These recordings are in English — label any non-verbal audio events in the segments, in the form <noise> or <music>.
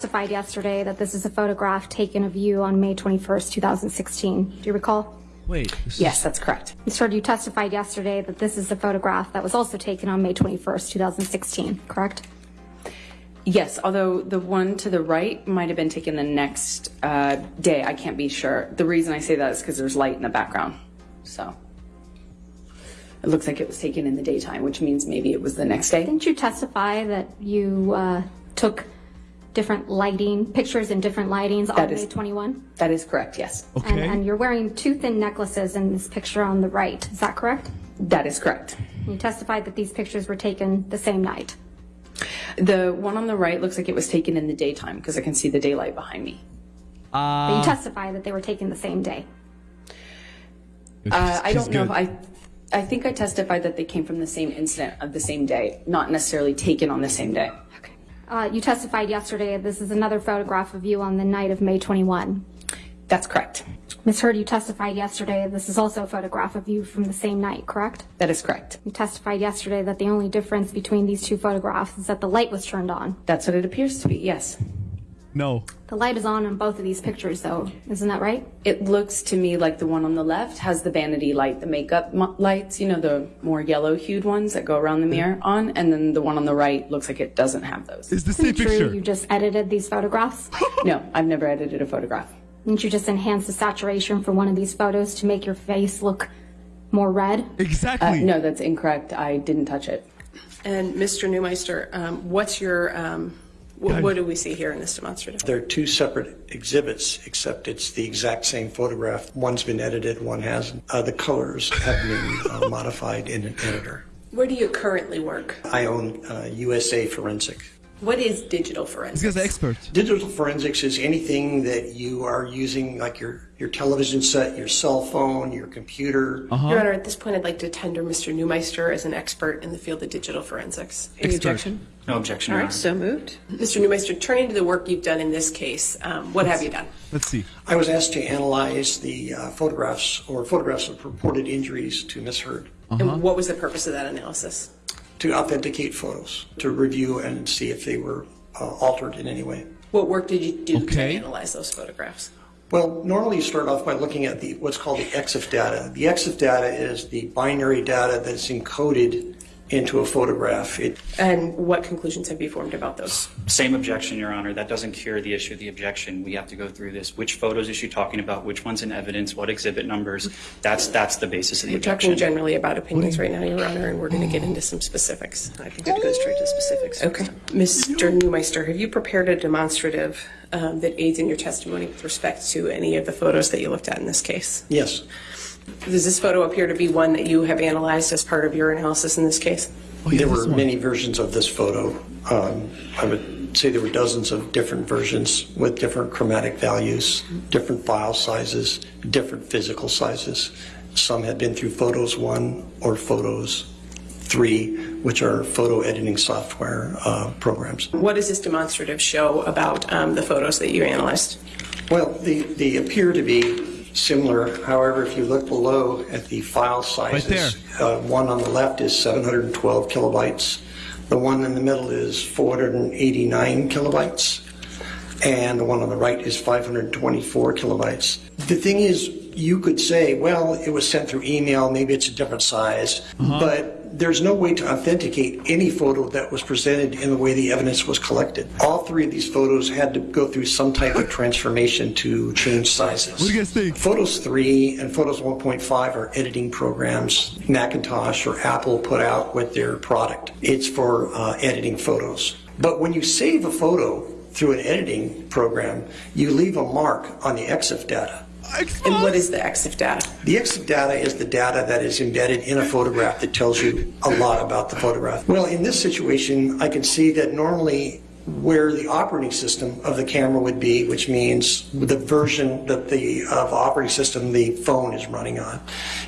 testified yesterday that this is a photograph taken of you on May 21st, 2016. Do you recall? Wait. this Yes, is- that's correct. Ms. Heard, you testified yesterday that this is a photograph that was also taken on May 21st, 2016, correct? Yes, although the one to the right might have been taken the next uh, day. I can't be sure. The reason I say that is because there's light in the background. So it looks like it was taken in the daytime, which means maybe it was the next day. Didn't you testify that you uh, took different lighting, pictures in different lightings on That May is- 21? That is correct, yes. And, Okay. and you're wearing two thin necklaces in this picture on the right. Is that correct? That is correct. You testified that these pictures were taken the same night. The one on the right looks like it was taken in the daytime because I can see the daylight behind me. But Uh, you testified that they were taken the same day. Uh, I don't know good. I, I think I testified that they came from the same incident of the same day, not necessarily taken on the same day. Okay. Uh, you testified yesterday. This is another photograph of you on the night of May 21. That's correct. Ms. Heard, you testified yesterday. This is also a photograph of you from the same night, correct? That is correct. You testified yesterday that the only difference between these two photographs is that the light was turned on. That's what it appears to be, yes. No. The light is on in both of these pictures, though. Isn't that right? It looks to me like the one on the left has the vanity light, the makeup mo- lights, you know, the more yellow hued ones that go around the mirror on. And then the one on the right looks like it doesn't have those. It's the Isn't same it true picture. you just edited these photographs? <laughs> No, I've never edited a photograph. Didn't you just enhance the saturation for one of these photos to make your face look more red? Uh, Exactly. no, that's incorrect. I didn't touch it. And Mr. Neumeister, um, what's your, um, wh- what do we see here in this demonstrative? They're two separate exhibits, except it's the exact same photograph. One's been edited, one hasn't. Uh, the colors have been uh, modified in an editor. Where do you currently work? I own uh, USA Forensic. What is digital This forensics? guy's an expert. Digital forensics is anything that you are using, like your, your television set, your cell phone, your computer. Your Honor, at this point, I'd like to tender Mr. Neumeister as an expert in the field of digital forensics. Expert. Objection? No objection, All Your right, Honor. so moved. Mr. Neumeister, turning to the work you've done in this case, um, what have you done? Let's see. I was asked to analyze the uh, photographs or photographs of purported injuries to Miss Heard. And what was the purpose of that analysis? To authenticate photos, to review and see if they were uh, altered in any way. What work did you do to analyze those photographs? Well, normally you start off by looking at the what's called the EXIF data. The EXIF data is the binary data that's encoded into a photograph. It, And what conclusions have you formed about those? Same objection, Your Honor. That doesn't cure the issue of the objection. We have to go through this. Which photos is she talking about? Which one's in evidence? What exhibit numbers? That's that's the basis of the We're talking generally about opinions right now, Your Honor, and we're going to get into some specifics. I think I'd go straight to specifics. Okay. Mr. Neumeister, have you prepared a demonstrative um, that aids in your testimony with respect to any of the photos that you looked at in this case? yes, Does this photo appear to be one that you have analyzed as part of your analysis in this case? Oh, yeah, there were many versions of this photo. Um, I would say there were dozens of different versions with different chromatic values, different file sizes, different physical sizes. Some had been through Photos 1 or Photos 3, which are photo editing software uh, programs. What does this demonstrative show about um, the photos that you analyzed? Well, they, they appear to be similar. However, if you look below at the file sizes, uh, one on the left is 712 kilobytes. The one in the middle is 489 kilobytes. And the one on the right is 524 kilobytes. The thing is, you could say, well, it was sent through email, maybe it's a different size, but there's no way to authenticate any photo that was presented in the way the evidence was collected. All three of these photos had to go through some type of transformation to change sizes. What do you guys think? Photos 3 and Photos 1.5 are editing programs Macintosh or Apple put out with their product. It's for uh, editing photos. But when you save a photo through an editing program, you leave a mark on the EXIF data. And what is the EXIF data? The EXIF data is the data that is embedded in a photograph that tells you a lot about the photograph. Well, in this situation, I can see that normally where the operating system of the camera would be, which means the version that the of operating system the phone is running on,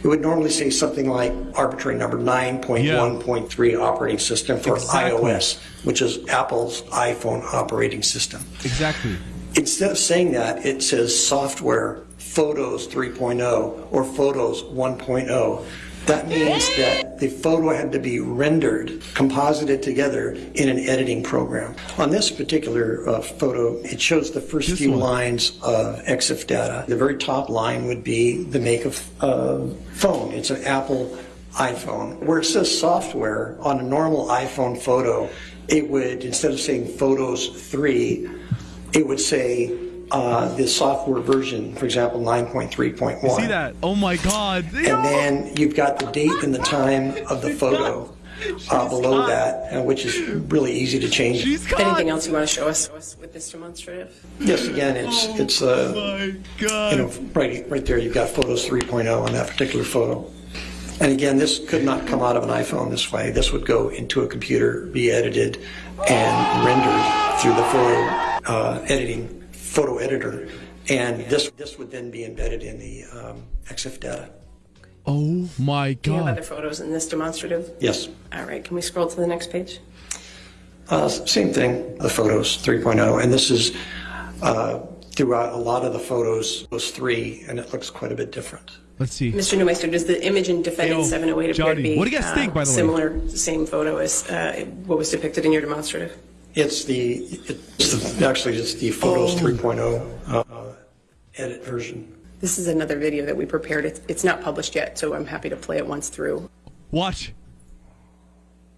it would normally say something like arbitrary number 9.1.3 operating system for Exactly. iOS, which is Apple's iPhone operating system. Exactly. Instead of saying that, it says software Photos 3.0 or Photos 1.0. That means that the photo had to be rendered, composited together in an editing program. On this particular uh, photo, it shows the first few lines of EXIF data. The very top line would be the make of uh, phone. It's an Apple iPhone. Where it says software, on a normal iPhone photo, it would, instead of saying Photos 3, it would say uh, the software version, for example, 9.3.1. See that? Oh my god. And then you've got the date and the time of the photo uh, below that, uh, which is really easy to change. She's caught. Anything else you want to show us with this demonstrative? Yes, again, it's, it's, uh, my you know, right, right there, you've got Photos 3.0 on that particular photo. And again, this could not come out of an iPhone this way. This would go into a computer, be edited, and rendered through the photo uh, editing, photo editor. And this, this would then be embedded in the um, EXIF data. Oh my Do you have other photos in this demonstrative? Yes. All right, can we scroll to the next page? Uh, Same thing, the photos 3.0, and this is uh, throughout a lot of the photos, those three, and it looks quite a bit different. Let's see. Mr. Neumeister, does the image in defendant 708 appear to be what do you guys think, by the way? similar, same photo as uh, what was depicted in your demonstrative? It's the, it's the, actually, it's the Photos 3.0 uh, edit version. This is another video that we prepared. It's, it's not published yet, so I'm happy to play it once through. Watch.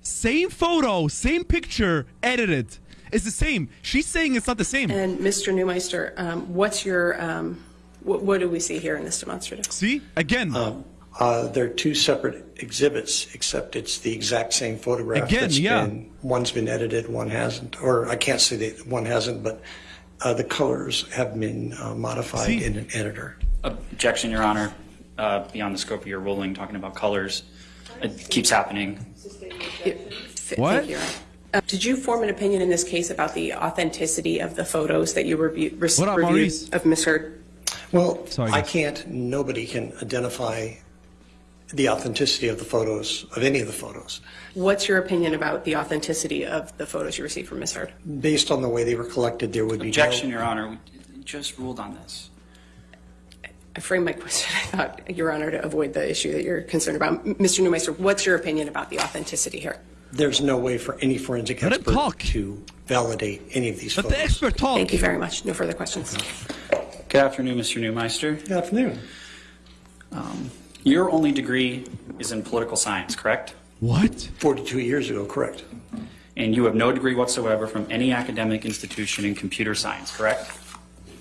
Same photo, same picture, edited. It's the same. She's saying it's not the same. And Mr. Neumeister, um, what's your, um, what, what do we see here in this demonstrative? See? Again. Uh, They're two separate exhibits, except it's the exact same photograph. Again, that's yeah. been- One's been edited, one hasn't, or I can't say that one hasn't, but uh, the colors have been uh, modified See? in an editor. Objection, Your Honor, uh, beyond the scope of your ruling, talking about colors. It keeps happening. What? Thank you. Uh, Did you form an opinion in this case about the authenticity of the photos that you reviewed, What up, reviewed Maurice? of Ms. Heard? Well, Sorry, I guys. can't, nobody can identify the authenticity of the photos, of any of the photos, What's your opinion about the authenticity of the photos you received from Ms. Heard? based on the way they were collected, there would be no... Objection, Your Honor, we just ruled on this. I framed my question, <laughs> I thought, Your Honor, to avoid the issue that you're concerned about. Mr. Neumeister, what's your opinion about the authenticity here? There's no way for any forensic Let him expert talk. to validate any of these Let photos. the expert talk. Thank you very much. No further questions. Good afternoon, Mr. Neumeister. Good afternoon. Um, Your only degree is in political science, correct? What? 42 years ago, correct. And you have no degree whatsoever from any academic institution in computer science, correct?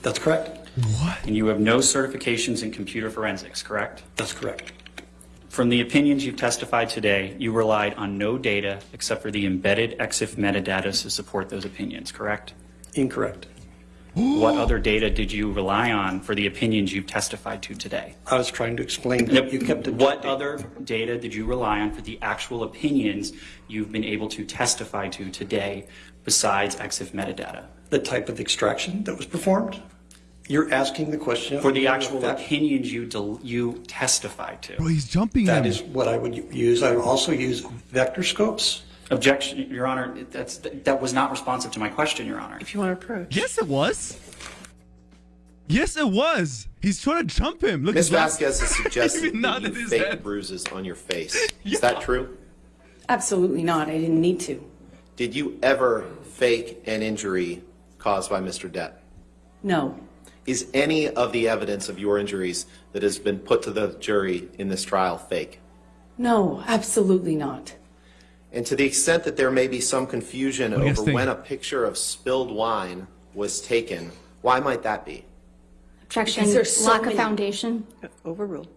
That's correct. What? And you have no certifications in computer forensics, correct? That's correct. From the opinions you've testified today, you relied on no data except for the embedded EXIF metadata to support those opinions, correct? Incorrect. What other data did you rely on for the opinions you've testified to today? I was trying to explain that you kept it. What other data did you rely on for the actual opinions you've been able to testify to today besides EXIF metadata? The type of extraction that was performed? You're asking the question. For the actual That- opinions you del- you testified to? Well, he's jumping That him. is what I would use. I would also use vector scopes. Objection, Your Honor, that's, that was not responsive to my question, Your Honor. If you want to approach. Yes, it was. Yes, it was. He's trying to jump him. Look Ms. <laughs> his Vasquez has suggested Even that you fake head. bruises on your face. <laughs> Is that true? Absolutely not. I didn't need to. Did you ever fake an injury caused by Mr. Depp? No. Is any of the evidence of your injuries that has been put to the jury in this trial fake? No, absolutely not. And to the extent that there may be some confusion do over think? when a picture of spilled wine was taken, why might that be? Objection, there's so lack of foundation. Overruled.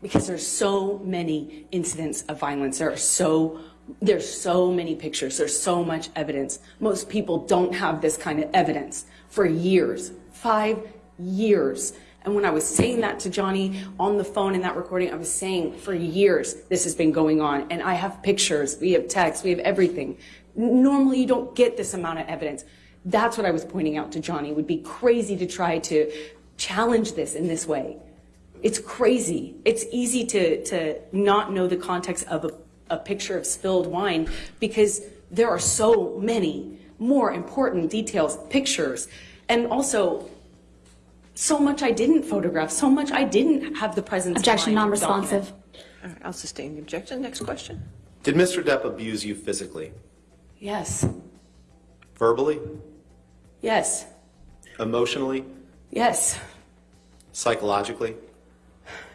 Because there's so many incidents of violence. There are so there's so many pictures. There's so much evidence. Most people don't have this kind of evidence for years. Five years. And when I was saying that to Johnny on the phone in that recording, I was saying for years this has been going on. And I have pictures, we have texts, we have everything. Normally you don't get this amount of evidence. That's what I was pointing out to Johnny. It would be crazy to try to challenge this in this way. It's crazy. It's easy to, to not know the context of a, a picture of spilled wine because there are so many more important details, pictures, and also so much I didn't photograph, so much I didn't have the presence. Objection, non-responsive. document. All right, I'll sustain the objection. Next question. Did Mr. Depp abuse you physically, Yes. verbally, Yes. emotionally, Yes. psychologically?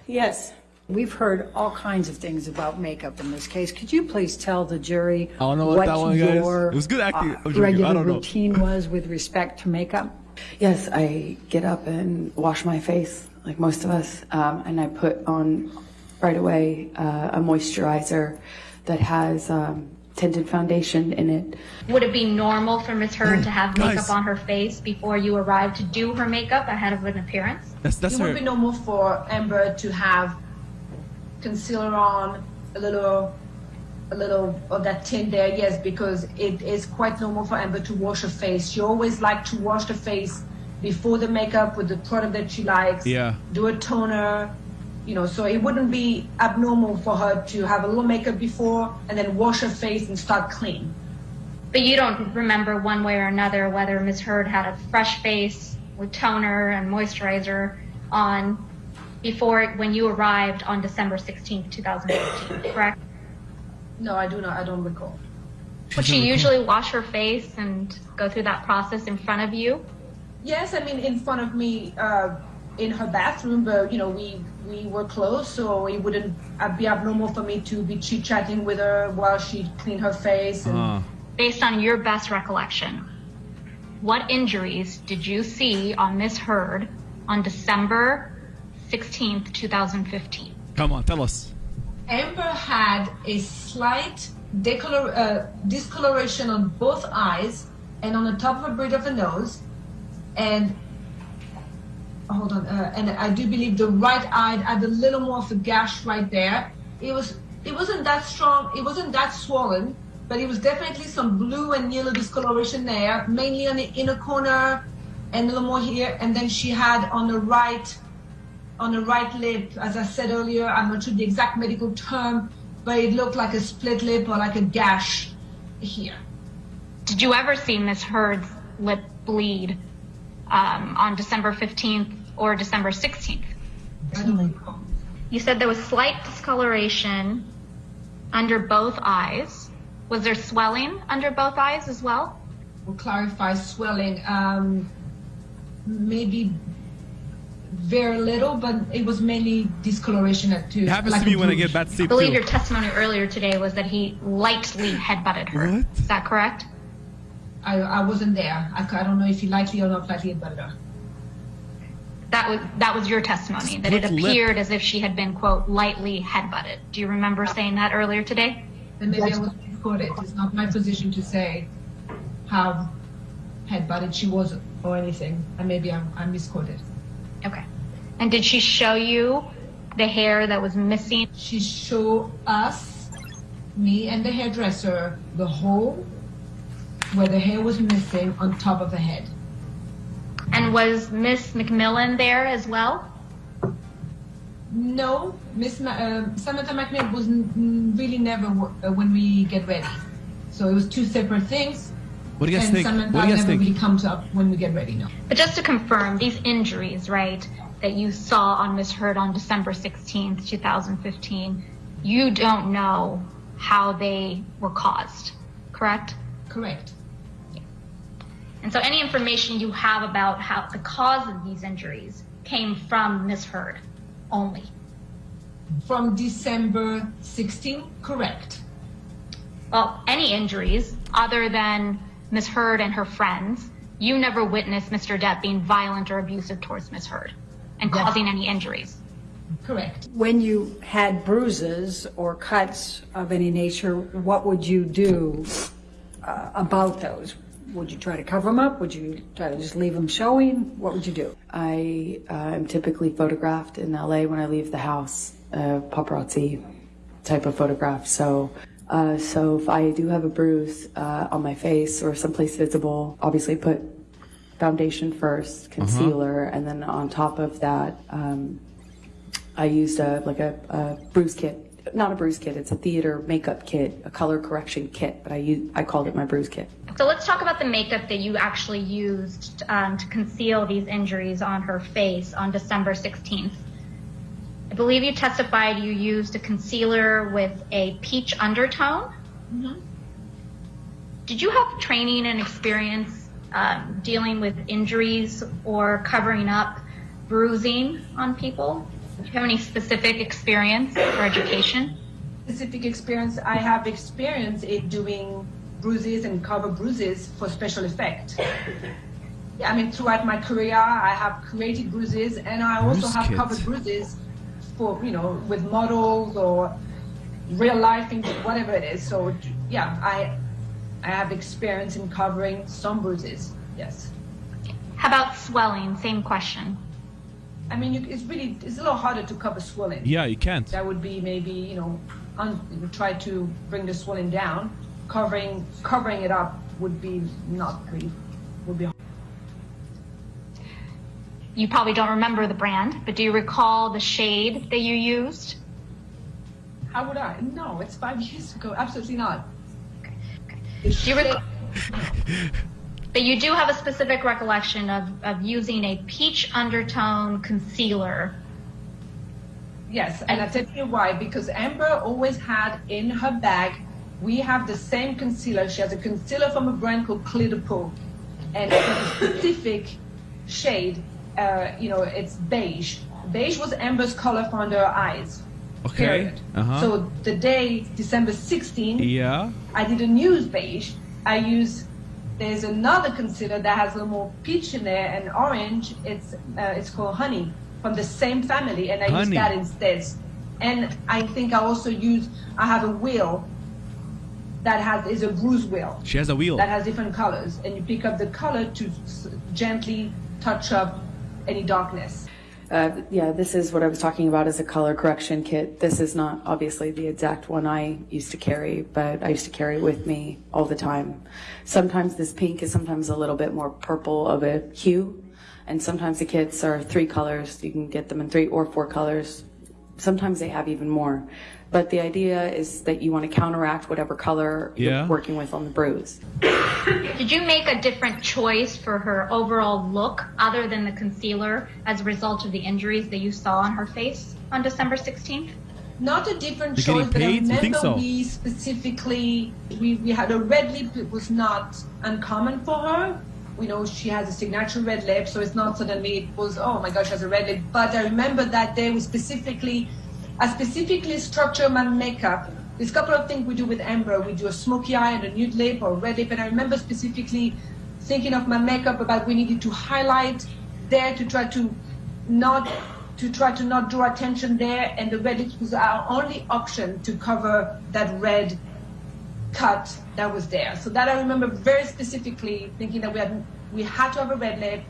Yes. We've heard all kinds of things about makeup in this case. Could you please tell the jury I don't know about what that one, guys. your It was good acting. uh, I'm. I regular don't know. routine was with respect to makeup? Yes, I get up and wash my face like most of us, um, and I put on right away uh, a moisturizer that has um, tinted foundation in it. Would it be normal for Miss Heard to have makeup Guys. on her face before you arrived to do her makeup ahead of an appearance? That's that's it would be normal for Amber to have concealer on, a little, a little of that tint there. Yes, because it is quite normal for Amber to wash her face. She always likes to wash the face before the makeup with the product that she likes. Yeah. Do a toner, you know. So it wouldn't be abnormal for her to have a little makeup before and then wash her face and start clean. But you don't remember one way or another whether Miss Heard had a fresh face with toner and moisturizer on before when you arrived on December 16th, 2015, correct? No, I do not. I don't recall. Would she usually wash her face and go through that process in front of you? Yes, I mean in front of me uh, in her bathroom, but you know we we were close, so it wouldn't uh, be abnormal for me to be chit chatting with her while she cleaned her face. And Uh, Based on your best recollection, what injuries did you see on Miss Heard on December 16th, 2015? come on, tell us. Amber had a slight decolor, uh, discoloration on both eyes and on the top of a bridge of the nose, and hold on, uh, and I do believe the right eye had a little more of a gash right there. It was it wasn't that strong, it wasn't that swollen, but it was definitely some blue and yellow discoloration there, mainly on the inner corner and a little more here. And then she had on the right on the right lip, as I said earlier, I'm not sure the exact medical term, but it looked like a split lip or like a gash here. Did you ever see Miss Heard's lip bleed um, on December 15th or December 16th? I. You said there was slight discoloration under both eyes. Was there swelling under both eyes as well? We'll clarify swelling. Um, maybe very little, but it was mainly discoloration at two. It happens like to me a when I bruise. get bad I sleep believe too. your testimony earlier today was that he lightly headbutted her. What? Is that correct? I, I wasn't there. I, I don't know if he lightly or not lightly had her. That was that was your testimony that it Split lip. appeared as if she had been quote lightly headbutted. Do you remember saying that earlier today? Then maybe I was misquoted. It's not my position to say how headbutted she was or anything. And maybe I'm, I'm misquoted. Okay. And did she show you the hair that was missing? She showed us, me and the hairdresser, the hole where the hair was missing on top of the head. And was Miss McMillen there as well? No, Miss Ma- uh, Samantha McMillen was n- really never w- uh, when we get ready. So it was two separate things. What do you guys and think? Samantha What do you guys think? really comes up when we get ready. No. But just to confirm, these injuries, right, that you saw on Miss Heard on December 16th, 2015, you don't know how they were caused, correct? Correct. And so any information you have about how the cause of these injuries came from Miss Heard only. From December 16th, correct. Well, any injuries other than Miss Heard and her friends, you never witnessed Mr. Depp being violent or abusive towards Miss Heard and causing any injuries. Correct. When you had bruises or cuts of any nature, what would you do uh, about those? Would you try to cover them up? Would you try to just leave them showing? What would you do? I uh, am typically photographed in LA when I leave the house, uh, paparazzi type of photograph. So, uh, so if I do have a bruise uh, on my face or someplace visible, obviously put foundation first, concealer, and then on top of that, um, I used a like a, a bruise kit. Not a bruise kit. It's a theater makeup kit, a color correction kit. But I use, I called it my bruise kit. So let's talk about the makeup that you actually used um, to conceal these injuries on her face on December 16th. I believe you testified you used a concealer with a peach undertone. Did you have training and experience um, dealing with injuries or covering up bruising on people? Do you have any specific experience or education? Specific experience, I have experience in doing bruises and cover bruises for special effect. Yeah, I mean, throughout my career, I have created bruises and I also have kit. covered bruises for, you know, with models or real life things, whatever it is. So, yeah, I, I have experience in covering some bruises, yes. How about swelling? Same question. I mean, you, it's really, it's a little harder to cover swelling. Yeah, you can't. That would be maybe, you know, un, try to bring the swelling down. Covering, covering it up would be not pretty, would be You probably don't remember the brand, but do you recall the shade that you used? How would I? No, it's five <laughs> years ago. Absolutely not. Okay. okay. Do you rec- but you do have a specific recollection of, of using a peach undertone concealer. Yes, and I'll tell you why. Because Amber always had in her bag, we have the same concealer. She has a concealer from a brand called Clear and it's a specific shade. Uh, you know, it's beige. Beige was Amber's color for under her eyes. Okay. Period. Uh-huh. So the day December 16th, Yeah. I didn't use beige. I use there's another concealer that has a little more peach in there and orange. It's uh, it's called honey from the same family, and I use Honey. that instead. And I think I also use I have a wheel that has is a bruise wheel She has a wheel. that has different colors, and you pick up the color to s- gently touch up any darkness. Uh, yeah, this is what I was talking about as a color correction kit. This is not obviously the exact one I used to carry, but I used to carry it with me all the time. Sometimes this pink is sometimes a little bit more purple of a hue, and sometimes the kits are three colors. You can get them in three or four colors. Sometimes they have even more. But the idea is that you want to counteract whatever color Yeah. you're working with on the bruise. Did you make a different choice for her overall look other than the concealer as a result of the injuries that you saw on her face on December 16th? Not a different They're getting choice, but I remember so? we specifically we, we had a red lip. It was not uncommon for her. We know she has a signature red lip, so it's not suddenly it was oh my gosh, she has a red lip. But I remember that day we specifically, I specifically structure my makeup. There's a couple of things we do with Amber. We do a smoky eye and a nude lip or red lip, and I remember specifically thinking of my makeup about we needed to highlight there to try to not to try to not draw attention there and the red lips was our only option to cover that red cut that was there so that i remember very specifically thinking that we had we had to have a red lip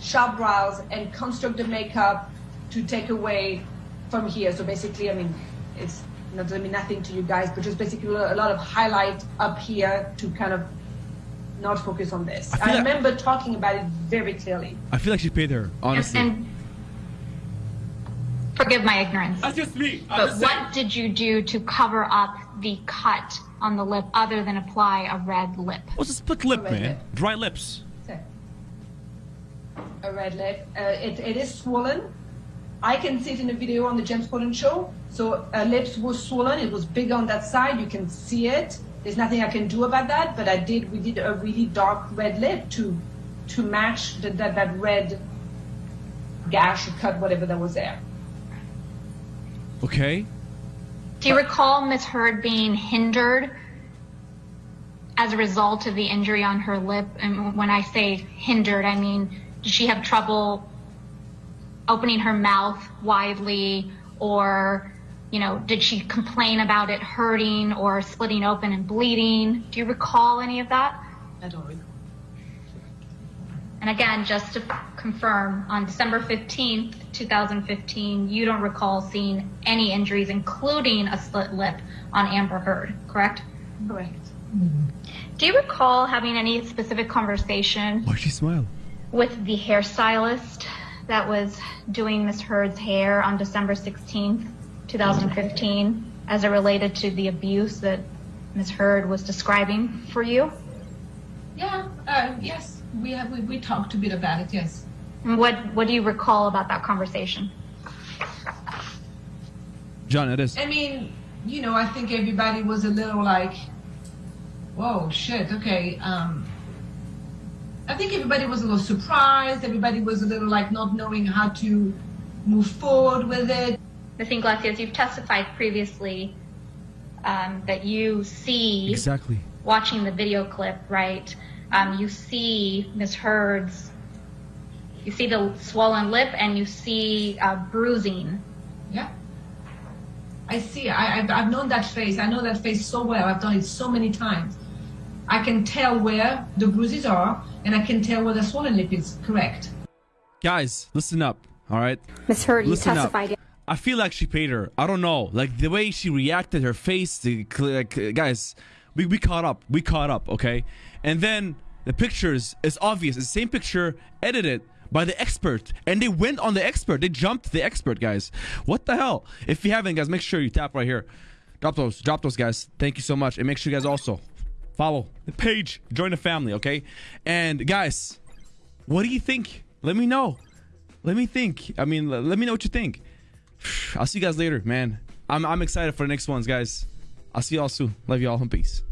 sharp brows and construct the makeup to take away from here so basically i mean it's not doesn't mean nothing to you guys but just basically a lot of highlight up here to kind of not focus on this I i like- remember talking about it very clearly I feel like she paid her, honestly. And, and forgive my ignorance. That's just me. But what did you do to cover up the cut on the lip other than apply a red lip? What's a split lip, red man? lip. Dry lips. a red lip. Uh, it, it is swollen. I can see it in the video on the James Corden show. So her lips were swollen. It was big on that side. You can see it. There's nothing I can do about that. But I did. We did a really dark red lip to to match the, that that red gash or cut, whatever that was there. Okay. Do you recall Miss Heard being hindered as a result of the injury on her lip? And when I say hindered, I mean, did she have trouble opening her mouth widely or, you know, did she complain about it hurting or splitting open and bleeding? Do you recall any of that? I don't recall. And again, just to confirm, on December 15th, 2015, you don't recall seeing any injuries, including a split lip on Amber Heard, correct? Correct. Do you recall having any specific conversation Why she smile? with the hairstylist that was doing Miss Heard's hair on December 16th, 2015, as it related to the abuse that Miss Heard was describing for you? Yeah. Uh, yes. We have. We, we talked a bit about it. Yes. And what, what do you recall about that conversation? John, it is. I mean, you know, I think everybody was a little like, whoa, shit, okay. Um, I think everybody was a little surprised. Everybody was a little like not knowing how to move forward with it. Ms. Inglessis, you've testified previously um, that you see Exactly. watching the video clip, right? Um, you see Ms. Heard's, you see the swollen lip and you see uh, bruising. Yeah. I see. I, I've, I've known that face. I know that face so well. I've done it so many times. I can tell where the bruises are, and I can tell where the swollen lip is. Correct. Guys, listen up. All right. Ms. Heard, you Listen up. I feel like she paid her. I don't know. Like the way she reacted, her face, the like, guys, we, we caught up. We caught up, okay? And then the pictures is obvious. It's the same picture edited by the expert. And they went on the expert. They jumped the expert, guys. What the hell? If you haven't, guys, make sure you tap right here. Drop those. Drop those, guys. Thank you so much. And make sure you guys also follow the page. Join the family, okay? And guys, what do you think? Let me know. Let me think. I mean, let me know what you think. <sighs> I'll see you guys later, man. I'm I'm excited for the next ones, guys. I'll see y'all soon. Love y'all and peace.